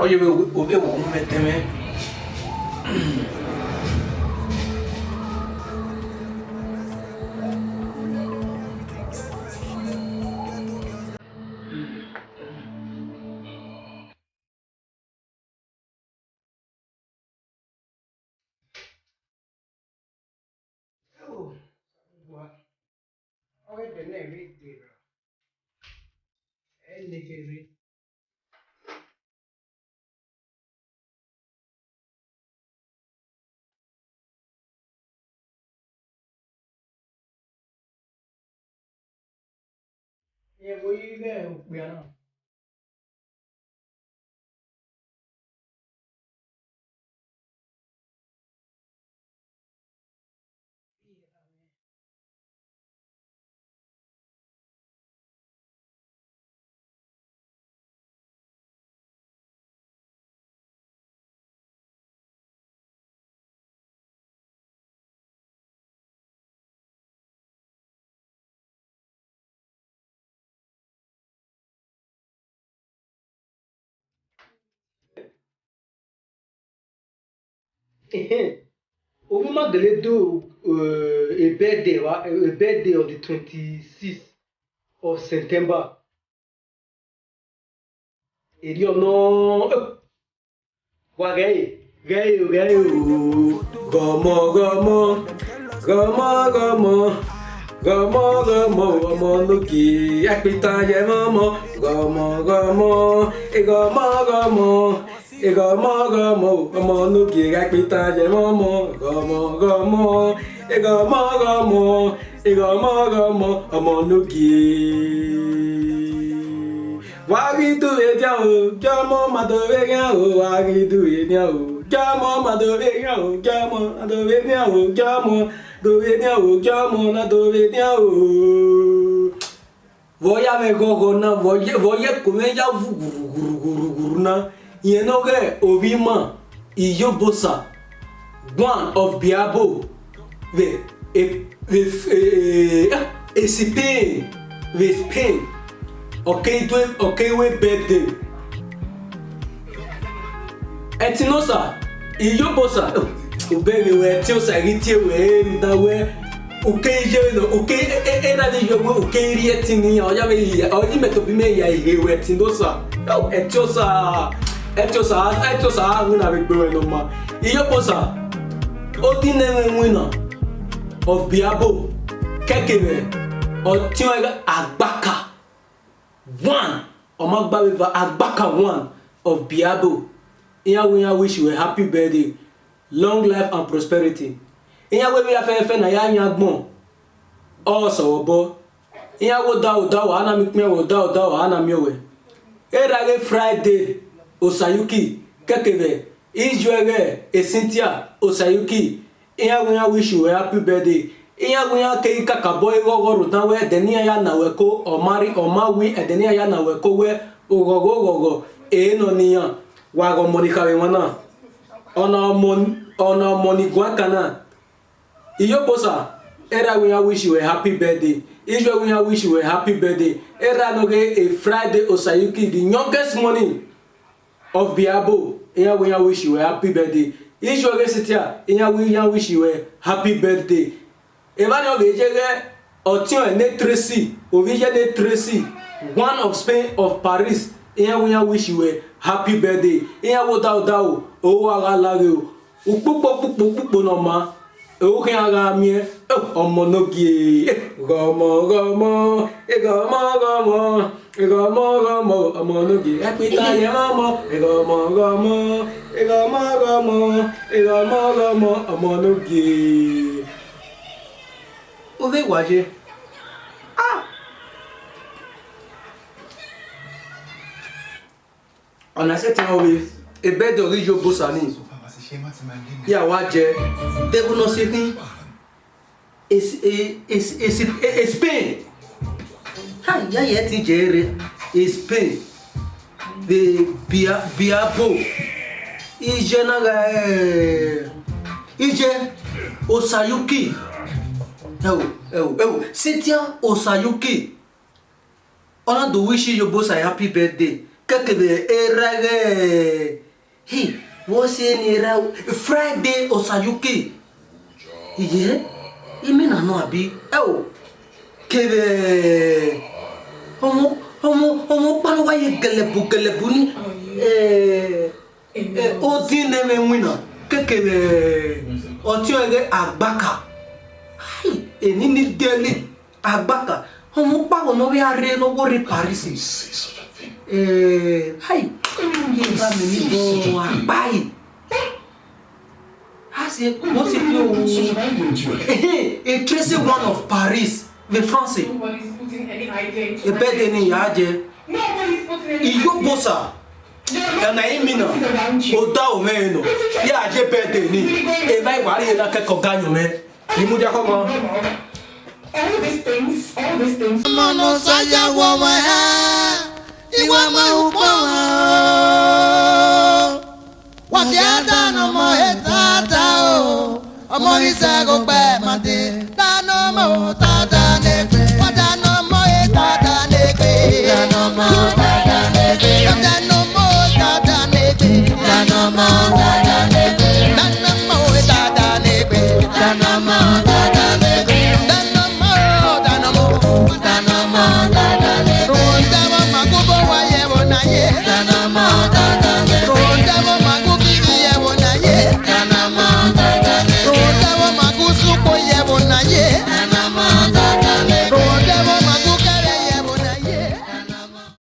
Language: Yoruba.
어제 왜 505매 때문에 What? Oh, it's the name, it's the And the name. ये वही है बयाना Omumagele do uh, a birthday wa a birthday on the twenty-sixth of September. Èdè ọ̀nà eh, wa rẹ́yìn rẹ́yìn rẹ́yìn ooo. Gọ̀mọ̀ gọ̀mọ̀ gọ̀mọ̀ gọ̀mọ̀ gọ̀mọ̀ gọ̀mọ̀ ọmọ lókè apẹ̀tà yẹmọ́mọ́ gọ̀mọ̀ gọ̀mọ̀ gọ̀mọ̀ gọ̀mọ̀ ịgọmọ gọmọ ọmọ n'oge gakpịta jemọmọ gọmọ gọmọ ịgọmọ gọmọ ịgọmọ gọmọ ọmọ n'oge wagidu edi ahụ jọmọ madobe gị ahụ wagidu edi ahụ jọmọ madobe gị ahụ jọmọ madobe gị ahụ jọmọ dobe gị e ahụ jọmọ na dobe gị ahụ voya me gogo na voye voye kumeja vugurugurugurugu na Yenore Orima Iyobosa, one of Biabo, with, with, a is pain, with pain. Okay, do okay, we bed. them. Etinosa, Iyobosa, Ubemi, where Tiosa, Ritia, where that where. ukeiye no uke ena de yo mo uke ri etini o ya me ya o ni me to bi me ya ihe we tin do sa o e ti o sa echosa echosa ahụ na bekpewelu mma ihe kposa odi na-enwe wina of biabo kekere otiwega agbaka one ọmagbawiva agbaka one of biabo iyawo ya wish you a happy birthday long life and prosperity iyawo bi afẹ́fẹ́ na ya nya gbọ̀n ọsọwọbọ iyawo dawo dawo anami kpẹwọ dawo dawo anami ọwẹ erage friday. Osayuki Kekere Ijuere Esintia Osayuki ihe agụnya wishu wee happy birthday ihe agụnya keghị ka ka bọ ihe ọghọrụ na wee denia ya na weko ọmari ọmawi edenia ya na weko wee ụghọghọ ụghọghọ eno niya waghọ monikarị nwana ọna ọmoniguakana iyoposa era agụnya wishu wee happy birthday Israel wish you a happy birthday. Era a Friday Osayuki, di youngest morning of biabo wish you a happy birthday ìṣòro sitia wish you a happy birthday ìbáni ọbẹ̀ ìjẹ́gẹ́ ọ̀tíọ̀ ẹ̀ tracy òfìṣẹ́ ní tracy one of spain of paris wish you a happy birthday ìyàwó dáadáa o owó ara lára o òpópó púpọ̀ púpọ̀ náà máa. 우향가미에 어머 노기 거머 거머 거머 거머 거머 거머 어머 노기 에피타예 마모 거머 거머 거머 거머 거머 거머 어머 노기 어디 와지 아 On a cette envie, et bête de riz au bossani yàwá jẹ dẹ́gbọ́nà ṣe fún Spain àyà yẹn ti jẹ́ eré Spain the biabo ìjẹ náà ìjẹ eh, Osayuki ẹwò ẹwò ẹwò Cynthia Osayuki ọ̀nà do wish you both a happy birthday kẹ́kẹ́ bẹ̀ ẹ̀rẹ́ ẹ̀ hìn. Eh, wọ́n ṣe ni ra friday osayuke iye imi nànà àbí ẹ o kẹrẹ ọmọ ọmọ ọmọ pálọ́wáyé gẹlẹ́bù gẹlẹ́bù ní ọdín nẹ́mẹ̀ wínà kékeré ọtí ọ̀rẹ́ àgbàkà èyí ní délé àgbàkà ọmọ pàwọn náà rí arẹ lọ́wọ́ rí paris kí n bá mi ní gan apá yìí a ṣe wọ́n ṣe pé òun a tracy one of Paris the France ẹ̀bẹ́ de ni ìyá jẹ ìyó bọ́sà ẹ̀nà yìí mi nà ó dá òun ẹ̀yìn nà yíyá jẹ bẹ́ẹ̀ de ni ẹ̀ ìwà rí iná kẹ́kọ̀ọ́ gáyọ̀ mẹ́ ni mo jẹ́ kọ́ mọ́. All these things, all these things ni wọ́n máa ń pọ̀ wọ́n. wọ́n ti á dáná ọmọ ètò àtà o ọmọ ìṣègùn pẹ̀ màdé dáná ọmọ òtàtà nẹ́gbẹ̀ẹ́.